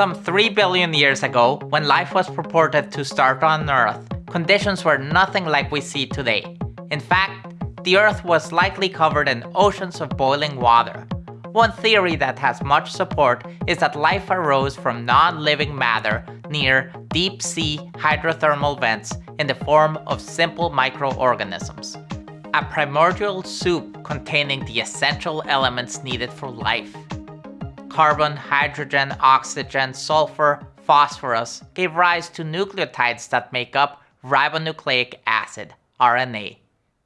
Some 3 billion years ago, when life was purported to start on Earth, conditions were nothing like we see today. In fact, the Earth was likely covered in oceans of boiling water. One theory that has much support is that life arose from non-living matter near deep-sea hydrothermal vents in the form of simple microorganisms. A primordial soup containing the essential elements needed for life. Carbon, hydrogen, oxygen, sulfur, phosphorus gave rise to nucleotides that make up ribonucleic acid, RNA,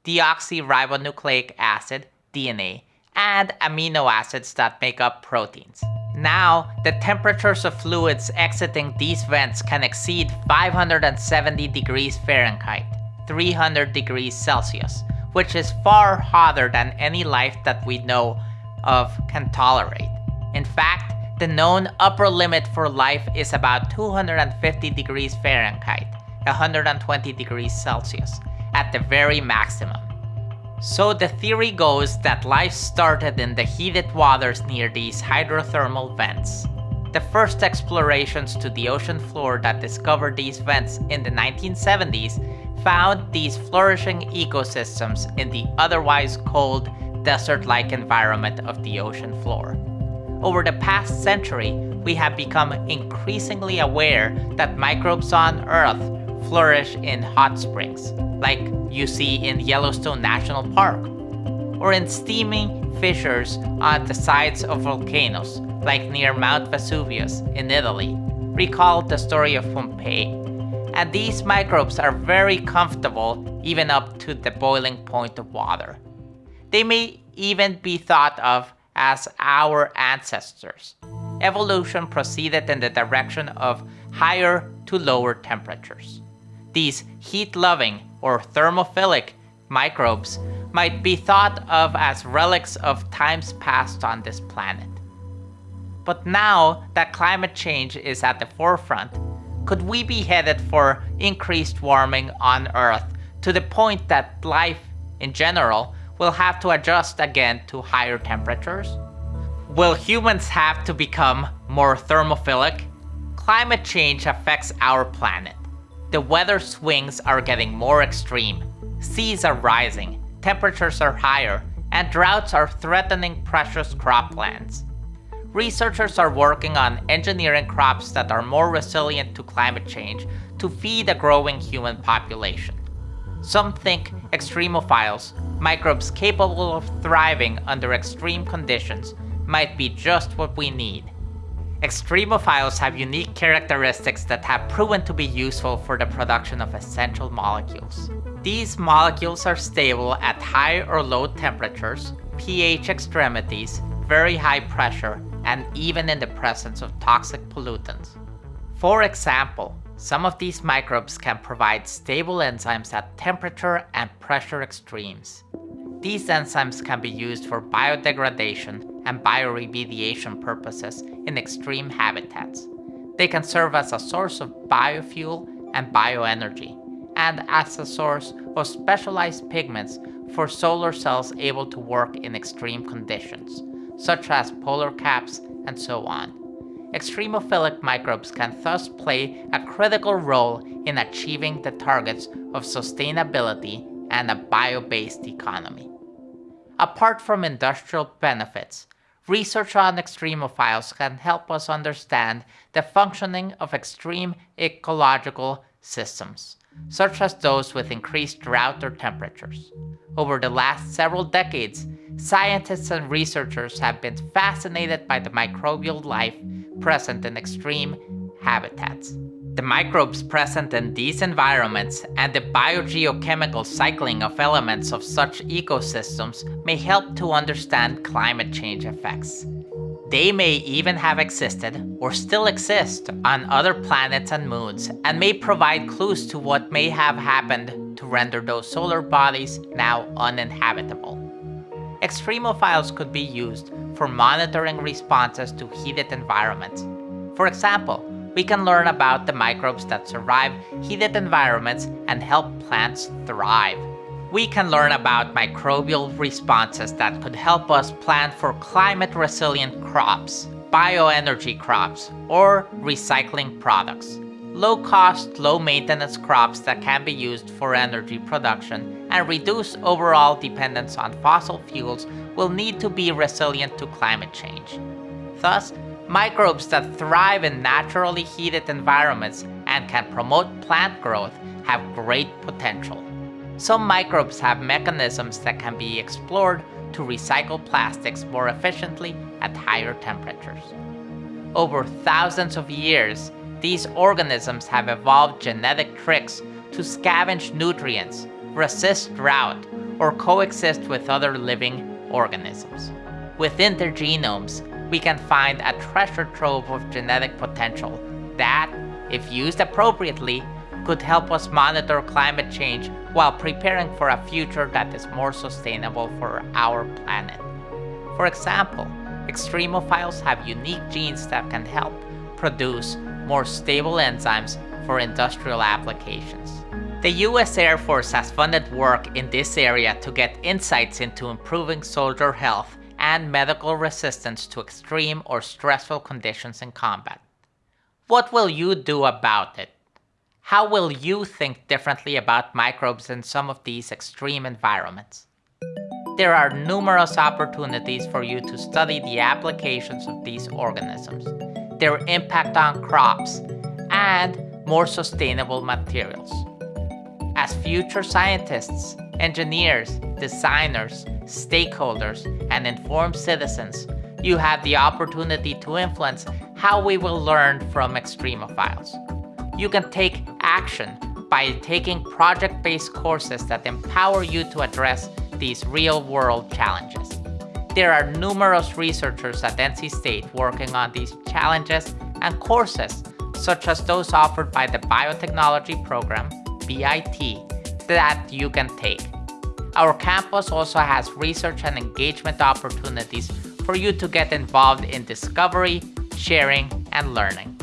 deoxyribonucleic acid, DNA, and amino acids that make up proteins. Now, the temperatures of fluids exiting these vents can exceed 570 degrees Fahrenheit, 300 degrees Celsius, which is far hotter than any life that we know of can tolerate. In fact, the known upper limit for life is about 250 degrees Fahrenheit, 120 degrees Celsius, at the very maximum. So the theory goes that life started in the heated waters near these hydrothermal vents. The first explorations to the ocean floor that discovered these vents in the 1970s found these flourishing ecosystems in the otherwise cold, desert-like environment of the ocean floor. Over the past century, we have become increasingly aware that microbes on Earth flourish in hot springs, like you see in Yellowstone National Park, or in steaming fissures on the sides of volcanoes, like near Mount Vesuvius in Italy. Recall the story of Pompeii. And these microbes are very comfortable even up to the boiling point of water. They may even be thought of as our ancestors. Evolution proceeded in the direction of higher to lower temperatures. These heat-loving or thermophilic microbes might be thought of as relics of times past on this planet. But now that climate change is at the forefront, could we be headed for increased warming on Earth to the point that life, in general, will have to adjust again to higher temperatures? Will humans have to become more thermophilic? Climate change affects our planet. The weather swings are getting more extreme. Seas are rising, temperatures are higher, and droughts are threatening precious croplands. Researchers are working on engineering crops that are more resilient to climate change to feed a growing human population. Some think extremophiles, microbes capable of thriving under extreme conditions, might be just what we need. Extremophiles have unique characteristics that have proven to be useful for the production of essential molecules. These molecules are stable at high or low temperatures, pH extremities, very high pressure, and even in the presence of toxic pollutants. For example, some of these microbes can provide stable enzymes at temperature and pressure extremes. These enzymes can be used for biodegradation and bioremediation purposes in extreme habitats. They can serve as a source of biofuel and bioenergy, and as a source of specialized pigments for solar cells able to work in extreme conditions, such as polar caps and so on. Extremophilic microbes can thus play a critical role in achieving the targets of sustainability and a bio-based economy. Apart from industrial benefits, research on extremophiles can help us understand the functioning of extreme ecological systems, such as those with increased drought or temperatures. Over the last several decades, scientists and researchers have been fascinated by the microbial life present in extreme habitats. The microbes present in these environments and the biogeochemical cycling of elements of such ecosystems may help to understand climate change effects. They may even have existed, or still exist, on other planets and moons, and may provide clues to what may have happened to render those solar bodies now uninhabitable. Extremophiles could be used for monitoring responses to heated environments. For example, we can learn about the microbes that survive heated environments and help plants thrive. We can learn about microbial responses that could help us plan for climate-resilient crops, bioenergy crops, or recycling products. Low-cost, low-maintenance crops that can be used for energy production and reduce overall dependence on fossil fuels will need to be resilient to climate change. Thus, microbes that thrive in naturally heated environments and can promote plant growth have great potential. Some microbes have mechanisms that can be explored to recycle plastics more efficiently at higher temperatures. Over thousands of years, these organisms have evolved genetic tricks to scavenge nutrients, resist drought, or coexist with other living organisms. Within their genomes, we can find a treasure trove of genetic potential that, if used appropriately, could help us monitor climate change while preparing for a future that is more sustainable for our planet. For example, extremophiles have unique genes that can help produce more stable enzymes for industrial applications. The US Air Force has funded work in this area to get insights into improving soldier health and medical resistance to extreme or stressful conditions in combat. What will you do about it? How will you think differently about microbes in some of these extreme environments? There are numerous opportunities for you to study the applications of these organisms, their impact on crops, and more sustainable materials. As future scientists, engineers, designers, stakeholders, and informed citizens, you have the opportunity to influence how we will learn from extremophiles you can take action by taking project-based courses that empower you to address these real-world challenges. There are numerous researchers at NC State working on these challenges and courses, such as those offered by the Biotechnology Program, BIT, that you can take. Our campus also has research and engagement opportunities for you to get involved in discovery, sharing, and learning.